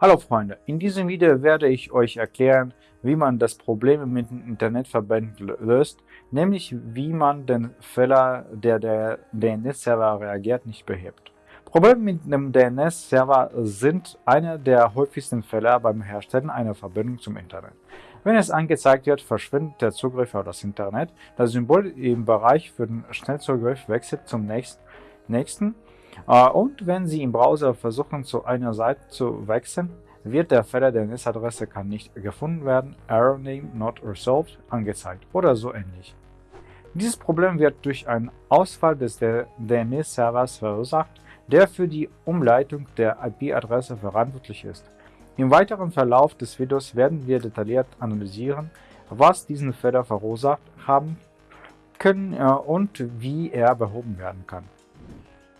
Hallo Freunde, in diesem Video werde ich euch erklären, wie man das Problem mit den Internetverbänden löst, nämlich wie man den Fehler, der der DNS-Server reagiert, nicht behebt. Probleme mit dem DNS-Server sind einer der häufigsten Fehler beim Herstellen einer Verbindung zum Internet. Wenn es angezeigt wird, verschwindet der Zugriff auf das Internet, das Symbol im Bereich für den Schnellzugriff wechselt zum nächsten und wenn Sie im Browser versuchen, zu einer Seite zu wechseln, wird der Fehler der NS-Adresse kann nicht gefunden werden, Error Name not resolved angezeigt oder so ähnlich. Dieses Problem wird durch einen Ausfall des DNS-Servers verursacht, der für die Umleitung der IP-Adresse verantwortlich ist. Im weiteren Verlauf des Videos werden wir detailliert analysieren, was diesen Fehler verursacht haben können äh, und wie er behoben werden kann.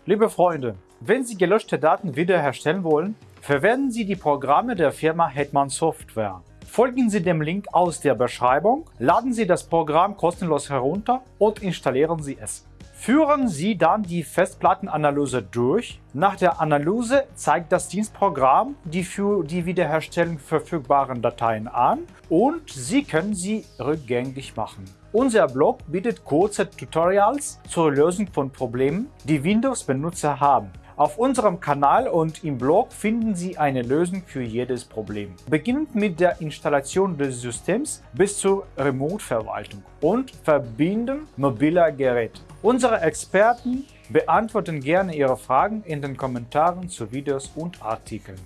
Liebe Freunde, wenn Sie gelöschte Daten wiederherstellen wollen, verwenden Sie die Programme der Firma Hetman Software. Folgen Sie dem Link aus der Beschreibung, laden Sie das Programm kostenlos herunter und installieren Sie es. Führen Sie dann die Festplattenanalyse durch. Nach der Analyse zeigt das Dienstprogramm die für die Wiederherstellung verfügbaren Dateien an und Sie können sie rückgängig machen. Unser Blog bietet kurze Tutorials zur Lösung von Problemen, die Windows-Benutzer haben. Auf unserem Kanal und im Blog finden Sie eine Lösung für jedes Problem. Beginnend mit der Installation des Systems bis zur Remote-Verwaltung und Verbinden mobiler Geräte. Unsere Experten beantworten gerne Ihre Fragen in den Kommentaren zu Videos und Artikeln.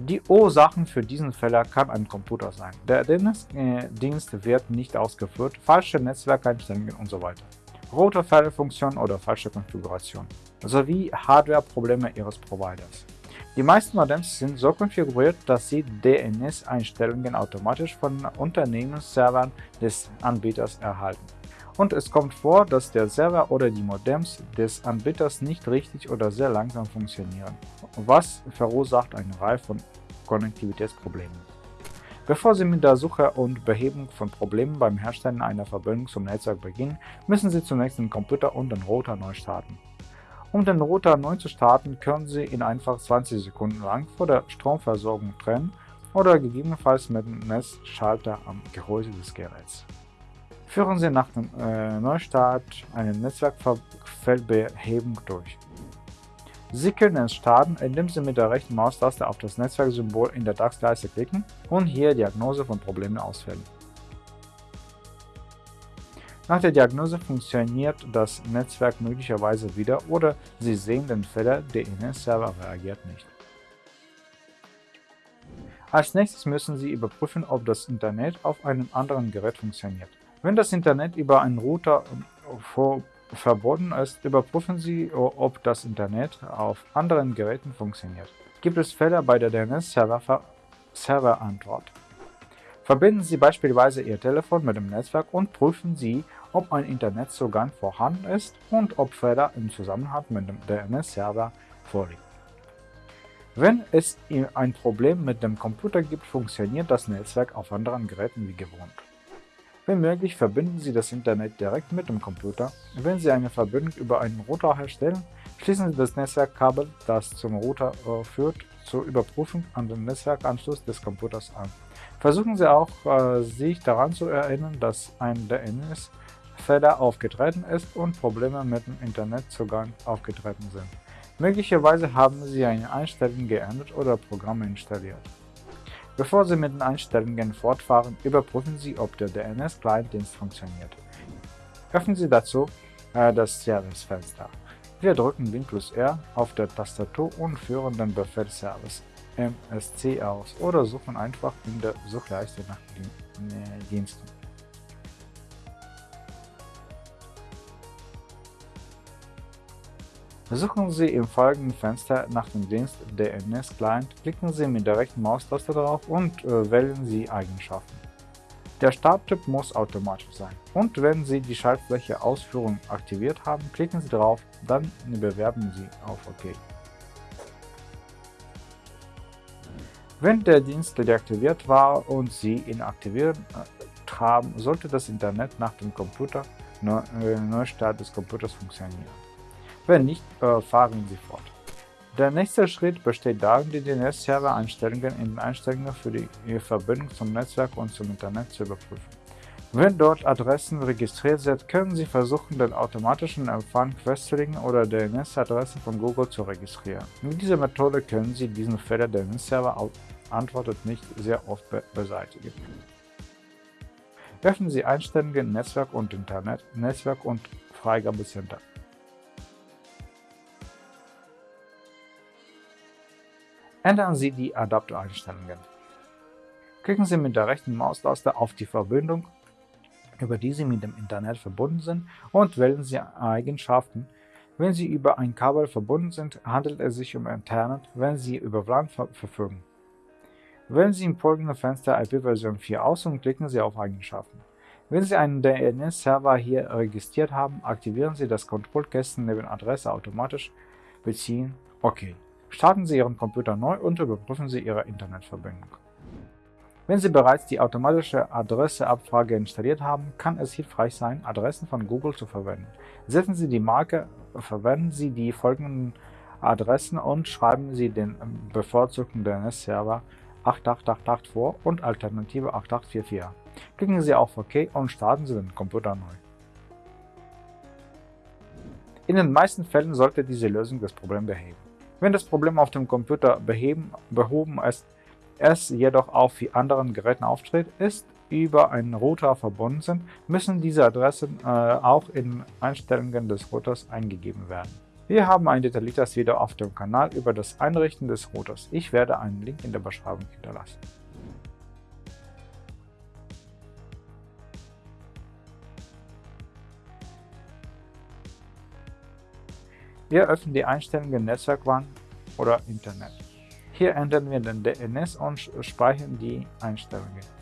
Die Ursachen für diesen Fehler kann ein Computer sein. Der DNS-Dienst wird nicht ausgeführt, falsche Netzwerkeinstellungen usw. So Rote Fehlerfunktion oder falsche Konfiguration sowie Hardware-Probleme Ihres Providers. Die meisten Modems sind so konfiguriert, dass sie DNS-Einstellungen automatisch von Unternehmensservern des Anbieters erhalten und es kommt vor, dass der Server oder die Modems des Anbieters nicht richtig oder sehr langsam funktionieren, was verursacht eine Reihe von Konnektivitätsproblemen. Bevor Sie mit der Suche und Behebung von Problemen beim Herstellen einer Verbindung zum Netzwerk beginnen, müssen Sie zunächst den Computer und den Router neu starten. Um den Router neu zu starten, können Sie ihn einfach 20 Sekunden lang vor der Stromversorgung trennen oder gegebenenfalls mit dem Netzschalter am Gehäuse des Geräts. Führen Sie nach dem äh, Neustart eine Netzwerkfeldbehebung durch. Sie können es starten, indem Sie mit der rechten Maustaste auf das Netzwerksymbol in der DAX-Leiste klicken und hier Diagnose von Problemen auswählen. Nach der Diagnose funktioniert das Netzwerk möglicherweise wieder oder Sie sehen den Fehler, der DNS-Server reagiert nicht. Als nächstes müssen Sie überprüfen, ob das Internet auf einem anderen Gerät funktioniert. Wenn das Internet über einen Router ähm, verbunden ist, überprüfen Sie, ob das Internet auf anderen Geräten funktioniert. Gibt es Fehler bei der DNS-Server-Antwort? Verbinden Sie beispielsweise Ihr Telefon mit dem Netzwerk und prüfen Sie, ob ein Internetzugang vorhanden ist und ob Fehler im Zusammenhang mit dem DNS-Server vorliegen. Wenn es ein Problem mit dem Computer gibt, funktioniert das Netzwerk auf anderen Geräten wie gewohnt. Wenn möglich, verbinden Sie das Internet direkt mit dem Computer. Wenn Sie eine Verbindung über einen Router herstellen, schließen Sie das Netzwerkkabel, das zum Router äh, führt, zur Überprüfung an den Netzwerkanschluss des Computers an. Versuchen Sie auch, äh, sich daran zu erinnern, dass ein DNS-Fehler aufgetreten ist und Probleme mit dem Internetzugang aufgetreten sind. Möglicherweise haben Sie eine Einstellung geändert oder Programme installiert. Bevor Sie mit den Einstellungen fortfahren, überprüfen Sie, ob der DNS-Client-Dienst funktioniert. Öffnen Sie dazu äh, das Service-Fenster. Wir drücken Win plus R auf der Tastatur und führen den Befehl Service MSC aus oder suchen einfach in der Suchleiste nach den äh, Diensten. Suchen Sie im folgenden Fenster nach dem Dienst DNS Client, klicken Sie mit der rechten Maustaste drauf und äh, wählen Sie Eigenschaften. Der Starttyp muss automatisch sein und wenn Sie die Schaltfläche Ausführung aktiviert haben, klicken Sie drauf, dann bewerben Sie auf OK. Wenn der Dienst deaktiviert war und Sie ihn aktiviert äh, haben, sollte das Internet nach dem Computer äh, Neustart des Computers funktionieren. Wenn nicht, fahren Sie fort. Der nächste Schritt besteht darin, die DNS-Server-Einstellungen in den Einstellungen für die Verbindung zum Netzwerk und zum Internet zu überprüfen. Wenn dort Adressen registriert sind, können Sie versuchen, den automatischen Empfang festzulegen oder DNS-Adresse von Google zu registrieren. Mit dieser Methode können Sie diesen Fehler der DNS-Server antwortet nicht sehr oft be beseitigen. Öffnen Sie Einstellungen Netzwerk und Internet, Netzwerk und Freigabecenter. Ändern Sie die Adaptereinstellungen. Klicken Sie mit der rechten Maustaste auf die Verbindung über die Sie mit dem Internet verbunden sind und wählen Sie Eigenschaften. Wenn Sie über ein Kabel verbunden sind, handelt es sich um Internet, wenn Sie über WLAN ver verfügen. Wählen Sie im folgenden Fenster IP-Version 4 aus und klicken Sie auf Eigenschaften. Wenn Sie einen DNS-Server hier registriert haben, aktivieren Sie das Kontrollkästchen neben Adresse automatisch beziehen. OK. Starten Sie Ihren Computer neu und überprüfen Sie Ihre Internetverbindung. Wenn Sie bereits die automatische Adresseabfrage installiert haben, kann es hilfreich sein, Adressen von Google zu verwenden. Setzen Sie die Marke, verwenden Sie die folgenden Adressen und schreiben Sie den bevorzugten DNS-Server 8888 vor und Alternative 8844. Klicken Sie auf OK und starten Sie den Computer neu. In den meisten Fällen sollte diese Lösung das Problem beheben. Wenn das Problem auf dem Computer beheben, behoben ist, es jedoch für anderen Geräten auftritt, ist über einen Router verbunden sind, müssen diese Adressen äh, auch in Einstellungen des Routers eingegeben werden. Wir haben ein detailliertes Video auf dem Kanal über das Einrichten des Routers. Ich werde einen Link in der Beschreibung hinterlassen. Wir öffnen die Einstellungen Netzwerkwand oder Internet. Hier ändern wir den DNS und speichern die Einstellungen.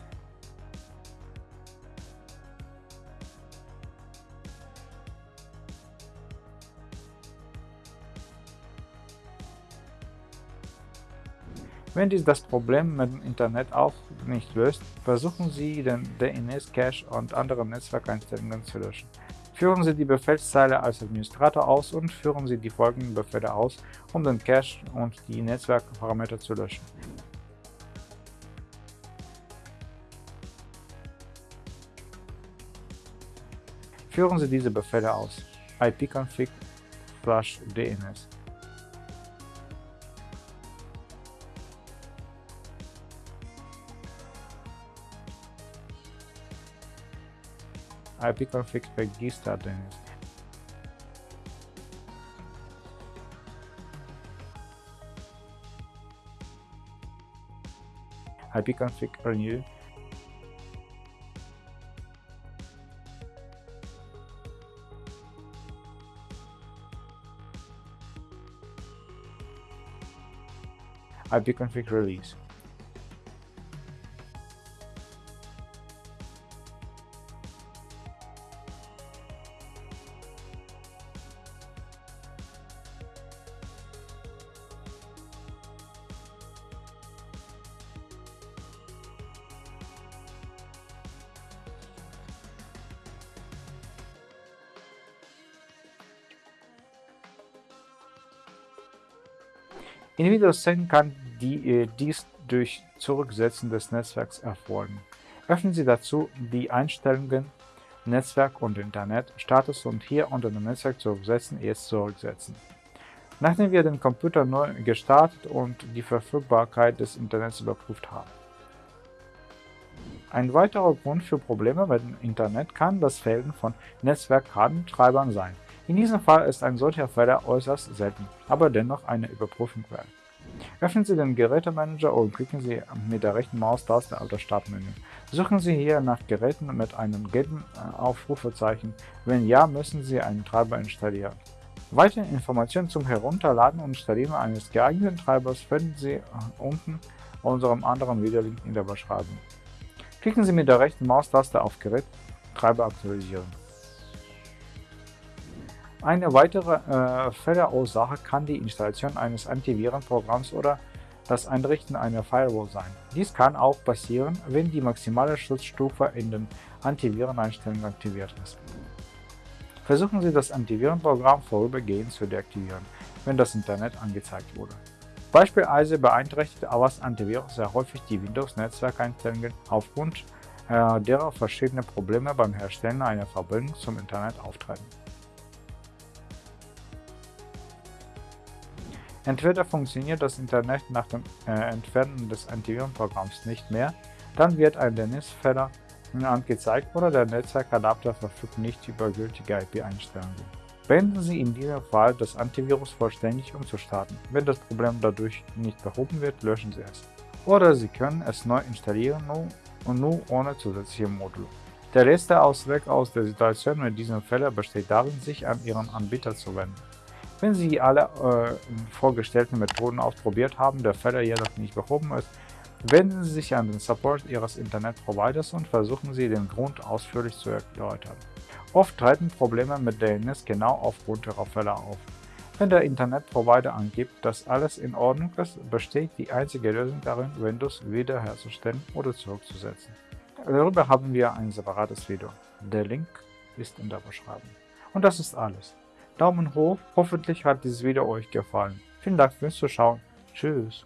Wenn dies das Problem mit dem Internet auch nicht löst, versuchen Sie den DNS-Cache und andere Netzwerkeinstellungen zu löschen. Führen Sie die Befehlszeile als Administrator aus und führen Sie die folgenden Befehle aus, um den Cache und die Netzwerkparameter zu löschen. Führen Sie diese Befehle aus. ipconfig IP config regista denir. ipconfig renew ipconfig release In Windows 10 kann die, äh, dies durch Zurücksetzen des Netzwerks erfolgen. Öffnen Sie dazu die Einstellungen Netzwerk und Internet, Status und hier unter dem Netzwerk zurücksetzen jetzt zurücksetzen. Nachdem wir den Computer neu gestartet und die Verfügbarkeit des Internets überprüft haben. Ein weiterer Grund für Probleme mit dem Internet kann das Fehlen von Netzwerkkabeltreibern sein. In diesem Fall ist ein solcher Fehler äußerst selten, aber dennoch eine Überprüfung wert. Öffnen Sie den Gerätemanager und klicken Sie mit der rechten Maustaste auf das Startmenü. Suchen Sie hier nach Geräten mit einem gelben äh, Aufrufezeichen. Wenn ja, müssen Sie einen Treiber installieren. Weitere Informationen zum Herunterladen und Installieren eines geeigneten Treibers finden Sie äh, unten unserem anderen Videolink in der Beschreibung. Klicken Sie mit der rechten Maustaste auf Gerät Treiber aktualisieren. Eine weitere äh, Fehlerursache kann die Installation eines Antivirenprogramms oder das Einrichten einer Firewall sein. Dies kann auch passieren, wenn die maximale Schutzstufe in den Antivireneinstellungen aktiviert ist. Versuchen Sie das Antivirenprogramm vorübergehend zu deaktivieren, wenn das Internet angezeigt wurde. Beispielsweise beeinträchtigt Avast Antivirus sehr häufig die Windows-Netzwerkeinstellungen aufgrund äh, derer verschiedene Probleme beim Herstellen einer Verbindung zum Internet auftreten. Entweder funktioniert das Internet nach dem äh, Entfernen des Antivirenprogramms nicht mehr, dann wird ein DNS-Fehler angezeigt oder der Netzwerkadapter verfügt nicht über gültige IP-Einstellungen. Beenden Sie in diesem Fall das Antivirus vollständig um zu starten. Wenn das Problem dadurch nicht behoben wird, löschen Sie es. Oder Sie können es neu installieren und nur ohne zusätzliche Module. Der letzte Ausweg aus der Situation mit diesem Fehler besteht darin, sich an Ihren Anbieter zu wenden. Wenn Sie alle äh, vorgestellten Methoden ausprobiert haben, der Fehler jedoch nicht behoben ist, wenden Sie sich an den Support Ihres Internetproviders und versuchen Sie, den Grund ausführlich zu erläutern. Oft treten Probleme mit DNS genau aufgrund ihrer Fälle auf. Wenn der Internetprovider angibt, dass alles in Ordnung ist, besteht die einzige Lösung darin, Windows wiederherzustellen oder zurückzusetzen. Darüber haben wir ein separates Video. Der Link ist in der Beschreibung. Und das ist alles. Daumen hoch, hoffentlich hat dieses Video euch gefallen. Vielen Dank fürs Zuschauen. Tschüss.